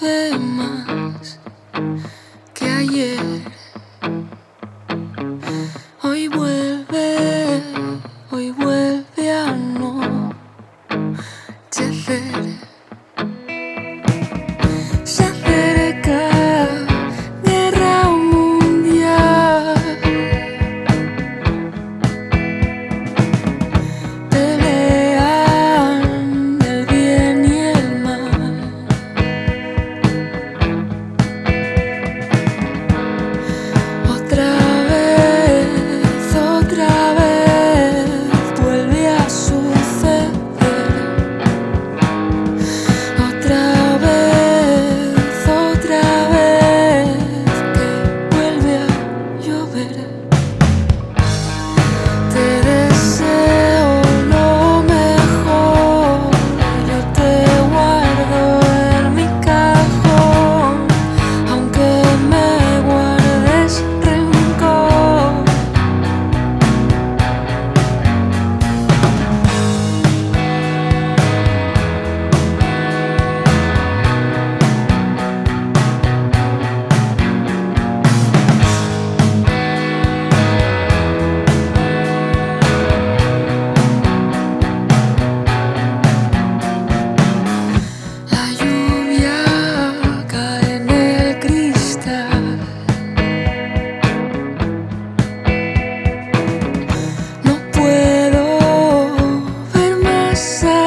más que ayer. Hoy vuelve, hoy vuelve a no anochecer. side.